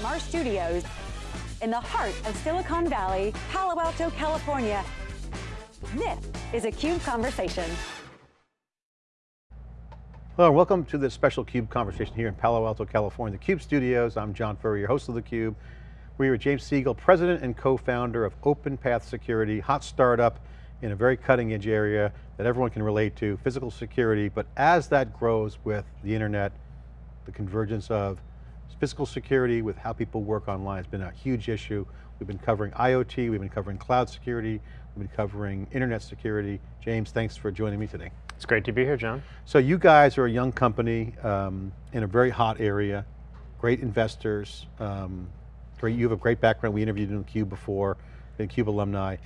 From our studios in the heart of Silicon Valley, Palo Alto, California, this is a CUBE Conversation. Hello, and welcome to this special CUBE conversation here in Palo Alto, California. The CUBE studios, I'm John Furrier, your host of the Cube. We're with James Segil, president and co-founder of OpenPath Security, hot startup in a very cutting edge area that everyone can relate to, physical security, but as that grows with the internet, the convergence of physical security with how people work online has been a huge issue. We've been covering IoT, we've been covering cloud security, we've been covering internet security. James, thanks for joining me today. It's great to be here, John. So you guys are a young company um, in a very hot area, great investors, um, great, you have a great background. We interviewed in CUBE before, been CUBE alumni.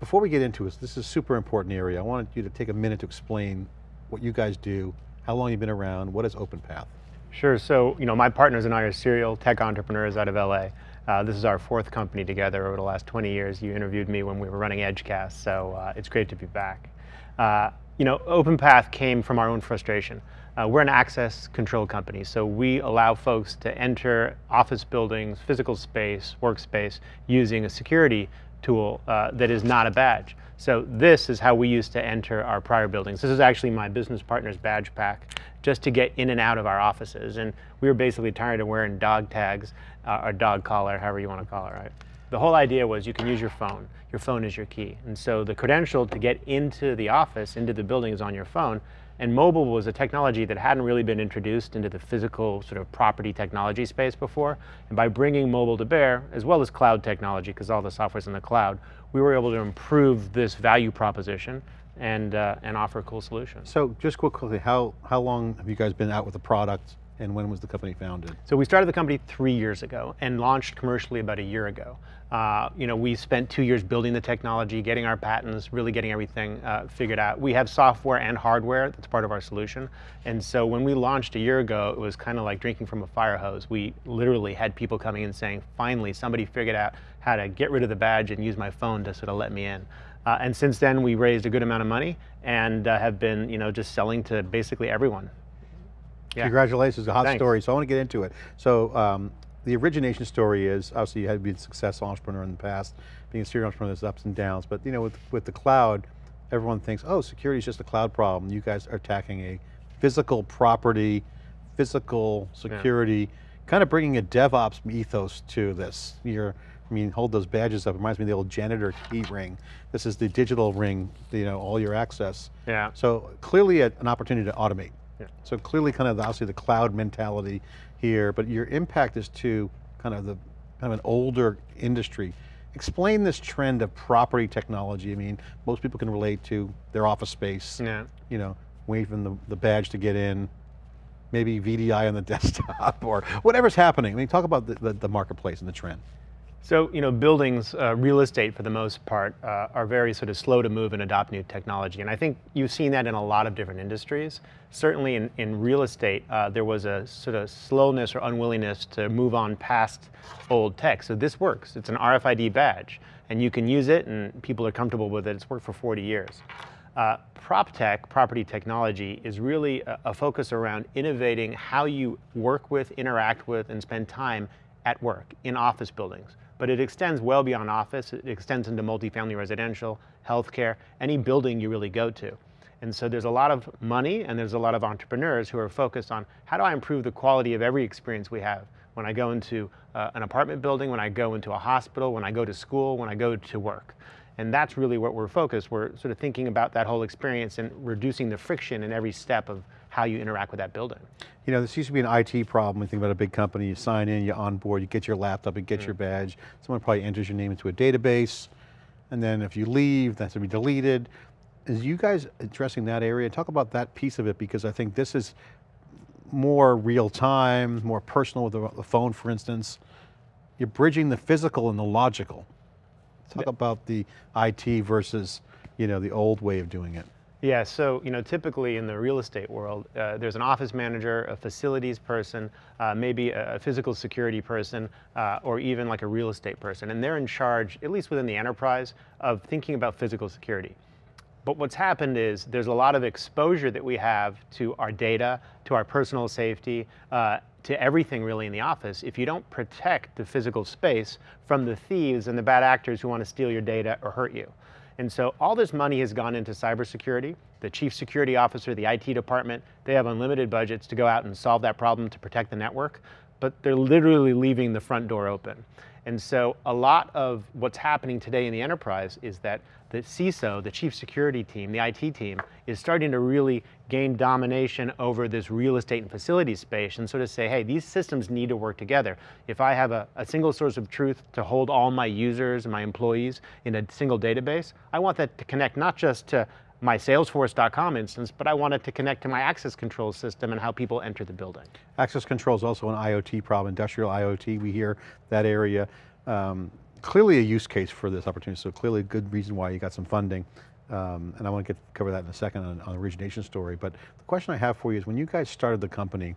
Before we get into this, this is a super important area. I wanted you to take a minute to explain what you guys do, how long you've been around, what is OpenPath? Sure, so you know, my partners and I are serial tech entrepreneurs out of LA. Uh, this is our fourth company together over the last 20 years. You interviewed me when we were running Edgecast, so uh, it's great to be back. Uh, you know, OpenPath came from our own frustration. Uh, we're an access control company, so we allow folks to enter office buildings, physical space, workspace, using a security tool uh, that is not a badge. So this is how we used to enter our prior buildings. This is actually my business partner's badge pack, just to get in and out of our offices. And we were basically tired of wearing dog tags, uh, or dog collar, however you want to call it, right? The whole idea was you can use your phone. Your phone is your key. And so the credential to get into the office, into the building is on your phone. And mobile was a technology that hadn't really been introduced into the physical sort of property technology space before. And by bringing mobile to bear, as well as cloud technology, because all the software's in the cloud, we were able to improve this value proposition and, uh, and offer a cool solution. So just quickly, how, how long have you guys been out with the product and when was the company founded? So we started the company three years ago and launched commercially about a year ago. Uh, you know, we spent two years building the technology, getting our patents, really getting everything uh, figured out. We have software and hardware that's part of our solution. And so when we launched a year ago, it was kind of like drinking from a fire hose. We literally had people coming in saying, finally, somebody figured out how to get rid of the badge and use my phone to sort of let me in. Uh, and since then, we raised a good amount of money and uh, have been, you know, just selling to basically everyone. Yeah. Congratulations, a hot Thanks. story. So I want to get into it. So um, the origination story is, obviously you had been a successful entrepreneur in the past, being a serial entrepreneur, there's ups and downs, but you know, with, with the cloud, everyone thinks, oh, security is just a cloud problem. You guys are attacking a physical property, physical security, yeah. kind of bringing a DevOps ethos to this. You're, I mean, hold those badges up. It reminds me of the old janitor key ring. This is the digital ring, you know, all your access. Yeah. So clearly a, an opportunity to automate. Yeah. So clearly kind of the, obviously the cloud mentality here, but your impact is to kind of the kind of an older industry. Explain this trend of property technology. I mean, most people can relate to their office space, yeah. you know, waving the, the badge to get in, maybe VDI on the desktop or whatever's happening. I mean, talk about the, the, the marketplace and the trend. So, you know, buildings, uh, real estate for the most part, uh, are very sort of slow to move and adopt new technology. And I think you've seen that in a lot of different industries. Certainly in, in real estate, uh, there was a sort of slowness or unwillingness to move on past old tech. So this works. It's an RFID badge and you can use it and people are comfortable with it. It's worked for 40 years. Uh, prop tech, property technology, is really a, a focus around innovating how you work with, interact with, and spend time at work in office buildings but it extends well beyond office. It extends into multifamily residential, healthcare, any building you really go to. And so there's a lot of money and there's a lot of entrepreneurs who are focused on how do I improve the quality of every experience we have when I go into uh, an apartment building, when I go into a hospital, when I go to school, when I go to work. And that's really what we're focused. We're sort of thinking about that whole experience and reducing the friction in every step of how you interact with that building. You know, this used to be an IT problem. When you think about a big company, you sign in, you onboard, you get your laptop, you get mm. your badge. Someone probably enters your name into a database. And then if you leave, that's to be deleted. Is you guys addressing that area? Talk about that piece of it because I think this is more real time, more personal with the phone, for instance. You're bridging the physical and the logical. Talk about the IT versus you know, the old way of doing it. Yeah, so you know, typically in the real estate world, uh, there's an office manager, a facilities person, uh, maybe a, physical security person, uh, or even like a real estate person, and they're in charge, at least within the enterprise, of thinking about physical security. But what's happened is there's a lot of exposure that we have to our data, to our personal safety, uh, to everything really in the office if you don't protect the physical space from the thieves and the bad actors who want to steal your data or hurt you. And so all this money has gone into cybersecurity. The chief security officer, the IT department, they have unlimited budgets to go out and solve that problem to protect the network, but they're literally leaving the front door open. And so a lot of what's happening today in the enterprise is that the CISO, the chief security team, the IT team, is starting to really gain domination over this real estate and facility space and sort of say, hey, these systems need to work together. If I have a, a single source of truth to hold all my users and my employees in a single database, I want that to connect not just to my Salesforce.com instance, but I want it to connect to my access control system and how people enter the building. Access control is also an IoT problem, industrial IoT, we hear that area. Um, clearly a use case for this opportunity, so clearly a good reason why you got some funding. Um, and I want to get cover that in a second on, on the origination story, but the question I have for you is when you guys started the company,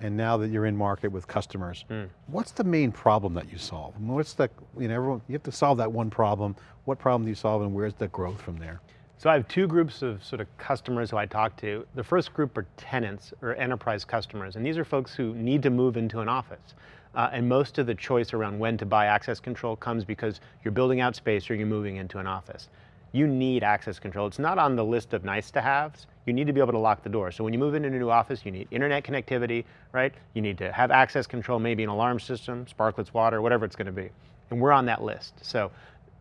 and now that you're in market with customers, mm. what's the main problem that you solve? What's the, you know, everyone, you have to solve that one problem. What problem do you solve and where's the growth from there? So I have two groups of sort of customers who I talk to. The first group are tenants or enterprise customers, and these are folks who need to move into an office. Uh, and most of the choice around when to buy access control comes because you're building out space or you're moving into an office. You need access control. It's not on the list of nice to haves. You need to be able to lock the door. So when you move into a new office, you need internet connectivity, right? You need to have access control, maybe an alarm system, Sparkletts water, whatever it's going to be. And we're on that list. So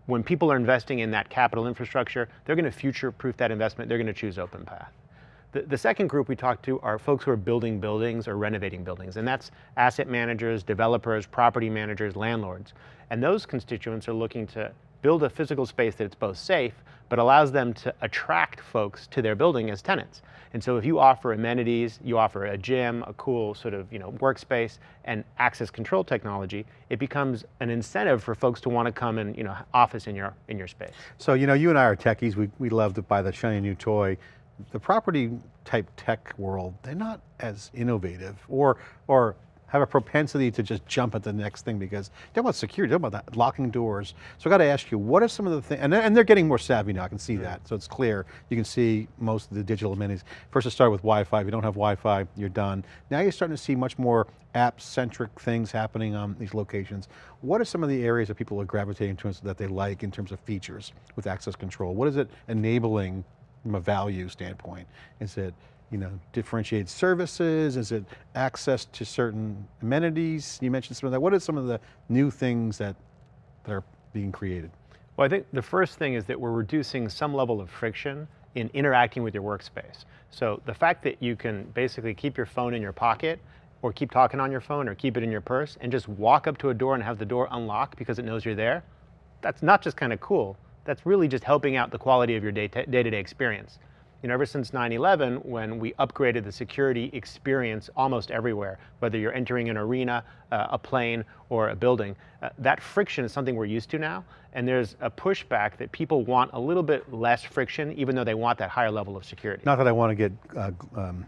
when people are investing in that capital infrastructure, they're going to future-proof that investment. They're going to choose OpenPath. The, the, second group we talked to are folks who are building buildings or renovating buildings, and that's asset managers, developers, property managers, landlords. And those constituents are looking to build a physical space that it's both safe, but allows them to attract folks to their building as tenants. And so if you offer amenities, you offer a gym, a cool sort of you know workspace, and access control technology, it becomes an incentive for folks to want to come and you know office in your in your space. So you know you and I are techies. We we love to buy the shiny new toy. The property type tech world, they're not as innovative or or have a propensity to just jump at the next thing because they're about security, they're about that, locking doors. So I got to ask you, what are some of the things, and, and they're getting more savvy now, I can see that. So it's clear, you can see most of the digital amenities. First it started with Wi-Fi, if you don't have Wi-Fi, you're done. Now you're starting to see much more app-centric things happening on these locations. What are some of the areas that people are gravitating towards that they like in terms of features with access control? What is it enabling from a value standpoint? Is it you know, differentiated services? Is it access to certain amenities? You mentioned some of that. What are some of the new things that, that are being created? Well, I think the first thing is that we're reducing some level of friction in interacting with your workspace. So the fact that you can basically keep your phone in your pocket or keep talking on your phone or keep it in your purse and just walk up to a door and have the door unlock because it knows you're there, that's not just kind of cool, that's really just helping out the quality of your day-to-day -day experience you know, ever since 9-11, when we upgraded the security experience almost everywhere, whether you're entering an arena, uh, a plane, or a building, uh, that friction is something we're used to now, and there's a pushback that people want a little bit less friction, even though they want that higher level of security. Not that I want to get uh, um,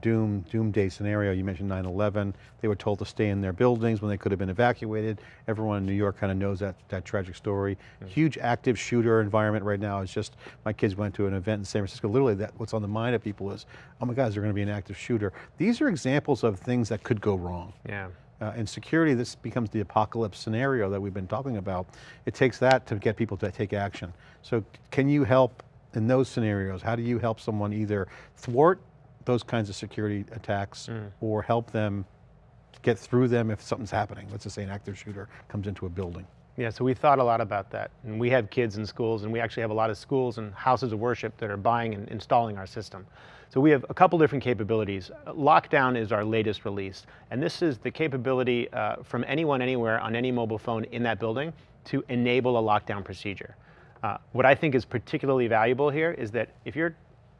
doom, doomsday scenario, you mentioned 9-11, they were told to stay in their buildings when they could have been evacuated. Everyone in New York kind of knows that, that tragic story. Mm -hmm. Huge active shooter environment right now. It's just, my kids went to an event in San Francisco, literally that, what's on the mind of people is, oh my God, is there going to be an active shooter? These are examples of things that could go wrong. Yeah. Uh, in security, this becomes the apocalypse scenario that we've been talking about. It takes that to get people to take action. So can you help in those scenarios? How do you help someone either thwart those kinds of security attacks mm. or help them get through them if something's happening. Let's just say an active shooter comes into a building. Yeah, so we thought a lot about that. And we have kids in schools and we actually have a lot of schools and houses of worship that are buying and installing our system. So we have a couple different capabilities. Lockdown is our latest release. And this is the capability uh, from anyone, anywhere, on any mobile phone in that building to enable a lockdown procedure. Uh, what I think is particularly valuable here is that if you're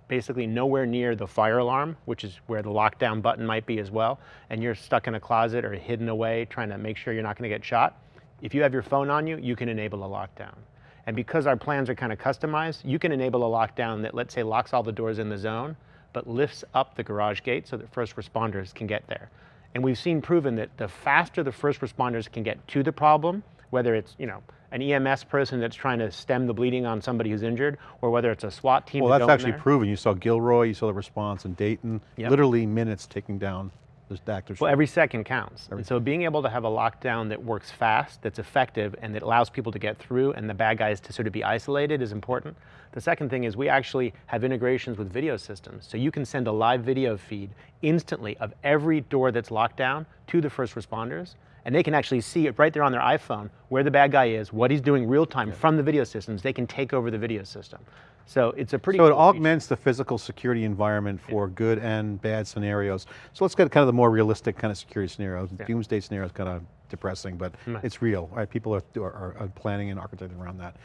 basically nowhere near the fire alarm, which is where the lockdown button might be as well, and you're stuck in a closet or hidden away trying to make sure you're not gonna get shot, if you have your phone on you, you can enable a lockdown. And because our plans are kind of customized, you can enable a lockdown that, let's say, locks all the doors in the zone, but lifts up the garage gate so that first responders can get there. And we've seen proven that the faster the first responders can get to the problem, whether it's you know an EMS person that's trying to stem the bleeding on somebody who's injured, or whether it's a SWAT team. Well, that's actually proven. You saw Gilroy, you saw the response in Dayton, Yep. literally minutes taking down this actor's. Well, every second counts. And so being able to have a lockdown that works fast, that's effective, and that allows people to get through and the bad guys to sort of be isolated is important. The second thing is we actually have integrations with video systems. So you can send a live video feed instantly of every door that's locked down to the first responders. And they can actually see it right there on their iPhone where the bad guy is, what he's doing real time from the video systems. They can take over the video system. So it's a pretty So it cool feature. augments the physical security environment for good and bad scenarios. So let's get kind of the more realistic kind of security scenarios. Doomsday scenario is kind of depressing, but mm-hmm. it's real, right? People are, are, are planning and architecting around that.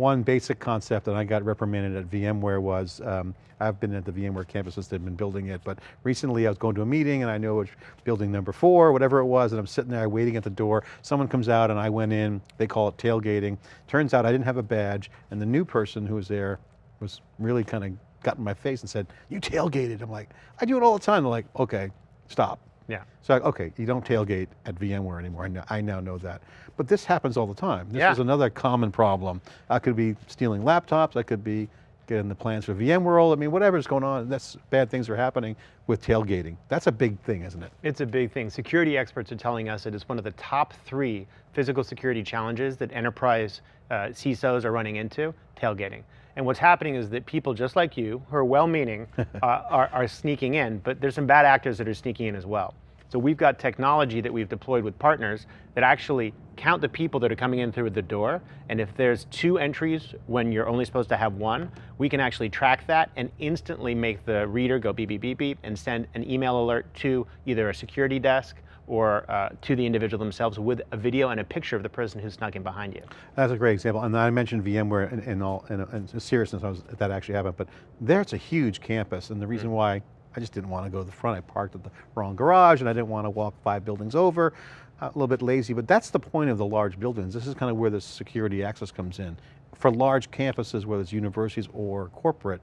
One basic concept that I got reprimanded at VMware was, um, I've been at the VMware campus since they've been building it, but recently I was going to a meeting and I know it's building number four, whatever it was, and I'm sitting there waiting at the door. Someone comes out and I went in, they call it tailgating. Turns out I didn't have a badge and the new person who was there was really kind of got in my face and said, you tailgated. I'm like, I do it all the time. They're like, okay, stop. Yeah. So, okay, you don't tailgate at VMware anymore. I, know, I now know that. But this happens all the time. This Yeah. is another common problem. I could be stealing laptops. I could be getting the plans for VMworld. I mean, whatever's going on, that's bad things are happening with tailgating. That's a big thing, isn't it? It's a big thing. Security experts are telling us that it is one of the top three physical security challenges that enterprise uh, CISOs are running into, tailgating. And what's happening is that people just like you, who are well-meaning, uh, are, are sneaking in, but there's some bad actors that are sneaking in as well. So we've got technology that we've deployed with partners that actually count the people that are coming in through the door. And if there's two entries when you're only supposed to have one, we can actually track that and instantly make the reader go beep, beep, beep, beep, and send an email alert to either a security desk or uh, to the individual themselves with a video and a picture of the person who's snuck in behind you. That's a great example. And I mentioned VMware in, in all, in, in seriousness, that actually happened, but there it's a huge campus. And the reason why I just didn't want to go to the front, I parked at the wrong garage and I didn't want to walk five buildings over, a little bit lazy, but that's the point of the large buildings. This is kind of where the security access comes in. For large campuses, whether it's universities or corporate,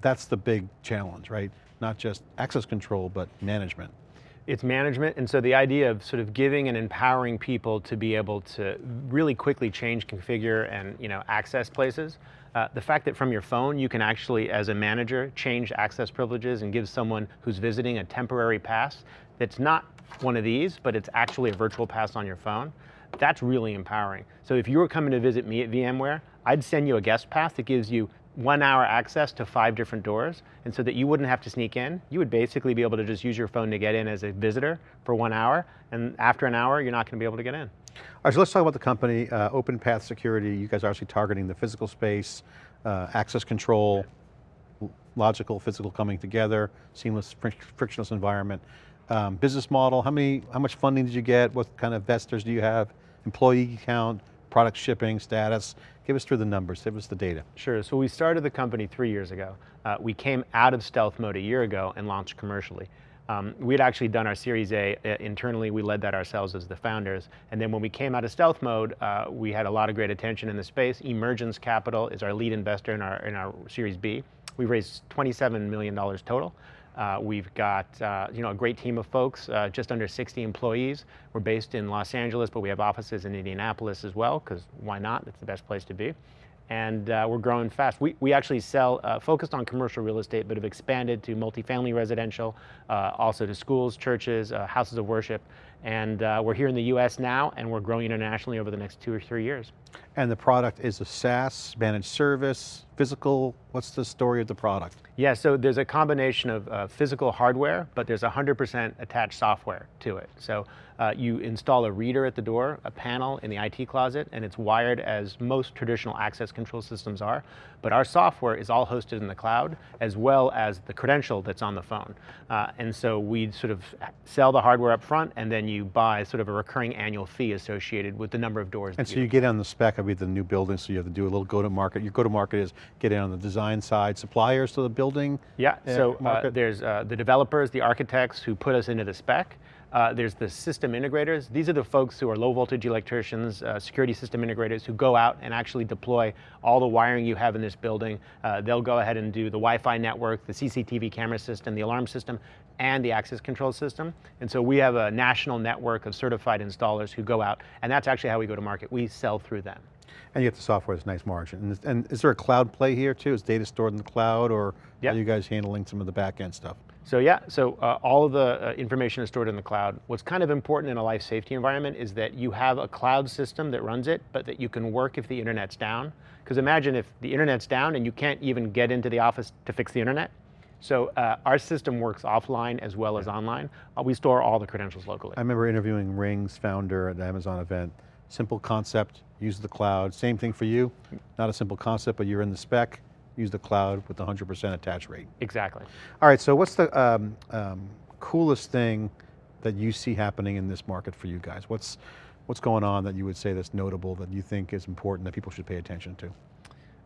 that's the big challenge, right? Not just access control, but management. It's management, and so the idea of sort of giving and empowering people to be able to really quickly change, configure, and you know access places. Uh, the fact that from your phone you can actually, as a manager, change access privileges and give someone who's visiting a temporary pass that's not one of these, but it's actually a virtual pass on your phone. That's really empowering. So if you were coming to visit me at VMware, I'd send you a guest pass that gives you one hour access to five different doors. And so that you wouldn't have to sneak in, you would basically be able to just use your phone to get in as a visitor for one hour. And after an hour, you're not gonna be able to get in. All right, so let's talk about the company, uh, Open Path Security. You guys are actually targeting the physical space, uh, access control, logical, physical coming together, seamless, fric- frictionless environment. Um, business model, how many, how much funding did you get? What kind of investors do you have? Employee count, product shipping, status? Give us through the numbers, give us the data. Sure, so we started the company three years ago. Uh, we came out of stealth mode a year ago and launched commercially. Um, we had actually done our Series A uh, internally, we led that ourselves as the founders. And then when we came out of stealth mode, uh, we had a lot of great attention in the space. Emergence Capital is our lead investor in our, in our Series B. We raised $27 million total. Uh, we've got uh, you know a great team of folks, uh, just under 60 employees. We're based in Los Angeles, but we have offices in Indianapolis as well, because why not? It's the best place to be. And uh, we're growing fast. We, we actually sell, uh, focused on commercial real estate, but have expanded to multifamily residential, uh, also to schools, churches, houses of worship. And uh, we're here in the US now, and we're growing internationally over the next two or three years. And the product is a SaaS, managed service, physical, what's the story of the product? Yeah, so there's a combination of uh, physical hardware, but there's 100% attached software to it. So uh, you install a reader at the door, a panel in the IT closet, and it's wired as most traditional access control systems are. But our software is all hosted in the cloud, as well as the credential that's on the phone. Uh, and so we sort of sell the hardware up front, and then you buy sort of a recurring annual fee associated with the number of doors. And so you get on the spec of the new building, so you have to do a little go-to-market. Your go-to-market is get in on the design side, suppliers to the building. Yeah, uh, so uh, there's uh, the developers, the architects who put us into the spec. Uh, there's the system integrators. These are the folks who are low voltage electricians, uh, security system integrators who go out and actually deploy all the wiring you have in this building. Uh, they'll go ahead and do the Wi-Fi network, the CCTV camera system, the alarm system, and the access control system. And so we have a national network of certified installers who go out, and that's actually how we go to market. We sell through them. And you get the software that's nice margin. And, and, is there a cloud play here too? Is data stored in the cloud or yep. are you guys handling some of the back end stuff? So yeah, so uh, all of the uh, information is stored in the cloud. What's kind of important in a life safety environment is that you have a cloud system that runs it, but that you can work if the internet's down. Because imagine if the internet's down and you can't even get into the office to fix the internet. So uh, our system works offline as well as online. Uh, we store all the credentials locally. I remember interviewing Ring's founder at the Amazon event. Simple concept, use the cloud. Same thing for you, not a simple concept, but you're in the spec, use the cloud with 100% attach rate. Exactly. All right, so what's the um, um, coolest thing that you see happening in this market for you guys? What's, what's going on that you would say that's notable, that you think is important, that people should pay attention to?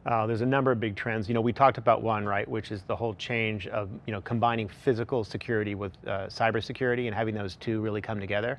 Uh, there's a number of big trends. You know, we talked about one, right, which is the whole change of, you know, combining physical security with uh, cybersecurity and having those two really come together.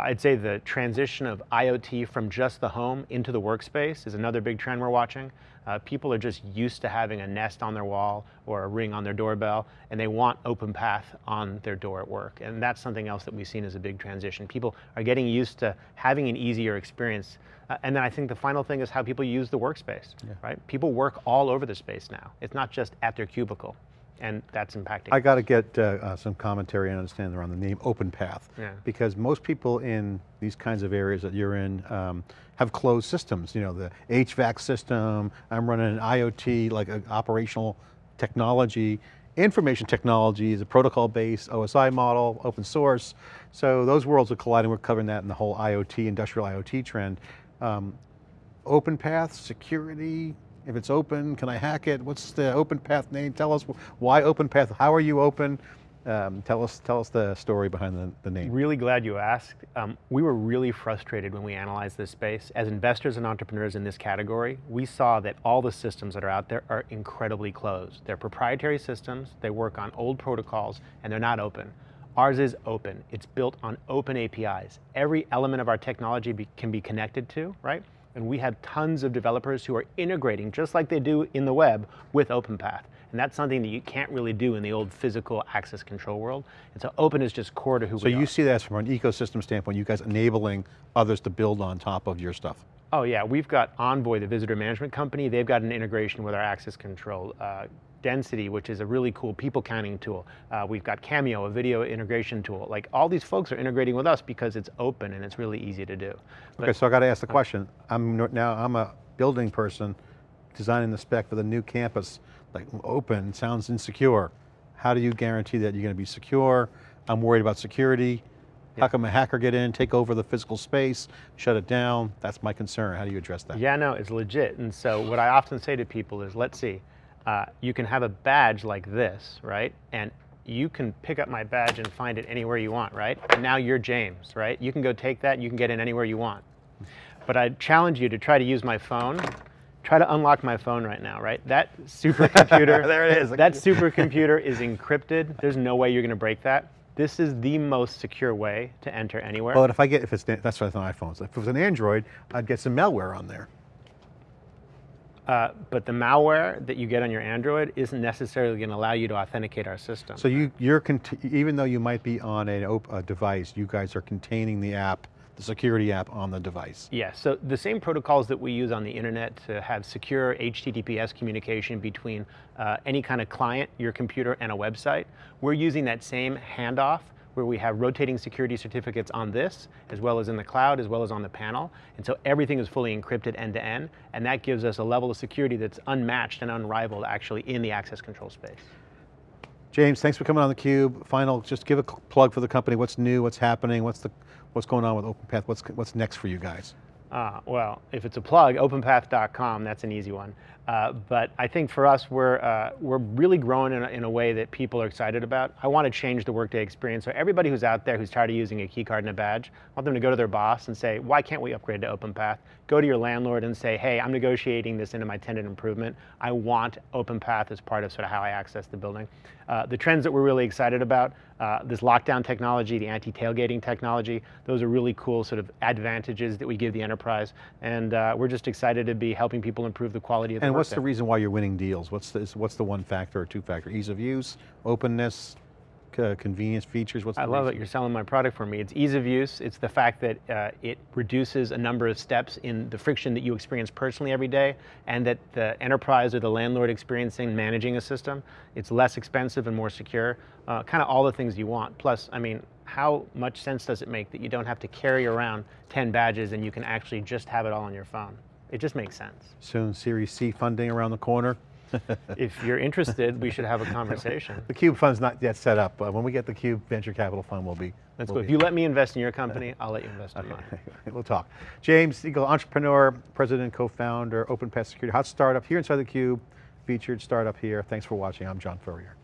I'd say the transition of IoT from just the home into the workspace is another big trend we're watching. Uh, people are just used to having a Nest on their wall or a ring on their doorbell, and they want OpenPath on their door at work. And that's something else that we've seen as a big transition. People are getting used to having an easier experience. Uh, and then I think the final thing is how people use the workspace, yeah. right? People work all over the space now. It's not just at their cubicle and that's impacting. I got to get uh, uh, some commentary and understand around the name OpenPath, yeah. because most people in these kinds of areas that you're in um, have closed systems. You know, the HVAC system, I'm running an IoT, like an operational technology, information technology is a protocol-based OSI model, open source. So those worlds are colliding. We're covering that in the whole IoT, industrial IoT trend. Um, OpenPath, security, if it's open, can I hack it? What's the OpenPath name? Tell us why OpenPath, how are you open? Um, tell us tell us the story behind the, the name. Really glad you asked. Um, we were really frustrated when we analyzed this space. As investors and entrepreneurs in this category, we saw that all the systems that are out there are incredibly closed. They're proprietary systems, they work on old protocols, and they're not open. Ours is open. It's built on open APIs. Every element of our technology be, can be connected to, right? And we have tons of developers who are integrating, just like they do in the web, with OpenPath. And that's something that you can't really do in the old physical access control world. And so open is just core to who so we are. So you see that from an ecosystem standpoint, you guys enabling others to build on top of your stuff? Oh yeah, we've got Envoy, the visitor management company. They've got an integration with our access control. Uh, Density, which is a really cool people counting tool. Uh, we've got Camio, a video integration tool. Like all these folks are integrating with us because it's open and it's really easy to do. But, okay, so I got to ask the question. I'm now I'm a building person designing the spec for the new campus. Like open sounds insecure. How do you guarantee that you're going to be secure? I'm worried about security. How come a hacker get in, take over the physical space, shut it down? That's my concern. How do you address that? Yeah, no, it's legit. And so what I often say to people is, let's see, uh, you can have a badge like this, right? And you can pick up my badge and find it anywhere you want, right? And now you're James, right? You can go take that and you can get in anywhere you want. But I challenge you to try to use my phone. Try to unlock my phone right now, right? That supercomputer, there it is. That supercomputer is encrypted. There's no way you're going to break that. This is the most secure way to enter anywhere. Well, if I get, if it's, that's what I thought iPhones. If it was an Android, I'd get some malware on there. Uh, but the malware that you get on your Android isn't necessarily going to allow you to authenticate our system. So you, you're, even though you might be on a, a device, you guys are containing the app, the security app on the device. Yes, so the same protocols that we use on the internet to have secure HTTPS communication between uh, any kind of client, your computer, and a website, we're using that same handoff where we have rotating security certificates on this, as well as in the cloud, as well as on the panel. And so everything is fully encrypted end to end, and that gives us a level of security that's unmatched and unrivaled actually in the access control space. James, thanks for coming on theCUBE. Final, just give a plug for the company. What's new, what's happening, what's, the, what's going on with OpenPath, what's, what's next for you guys? Uh, well, if it's a plug, openpath.com, that's an easy one. Uh, but I think for us, we're, uh, we're really growing in a, in a, way that people are excited about. I want to change the Workday experience. So everybody who's out there who's tired of using a key card and a badge, I want them to go to their boss and say, why can't we upgrade to OpenPath? Go to your landlord and say, hey, I'm negotiating this into my tenant improvement. I want OpenPath as part of sort of how I access the building. Uh, the trends that we're really excited about, Uh, this lockdown technology, the anti-tailgating technology, those are really cool sort of advantages that we give the enterprise. And uh, we're just excited to be helping people improve the quality of the And what's the reason why you're winning deals? What's the, what's the one factor or two factor? Ease of use, openness, c- convenience, features, what's the I love it, reason? you're selling my product for me. It's ease of use, it's the fact that uh, it reduces a number of steps in the friction that you experience personally every day, and that the enterprise or the landlord experiencing managing a system, it's less expensive and more secure, uh, kind of all the things you want. Plus, I mean, how much sense does it make that you don't have to carry around 10 badges and you can actually just have it all on your phone? It just makes sense. Soon Series C funding around the corner. if you're interested, we should have a conversation. The Cube Fund's not yet set up, but when we get the Cube Venture Capital Fund, we'll be. Let's we'll go. If you let me invest in your company, I'll let you invest in mine. we'll talk. James Segil, entrepreneur, president, co-founder, Open Path Security, hot startup here inside the Cube, featured startup here. Thanks for watching. I'm John Furrier.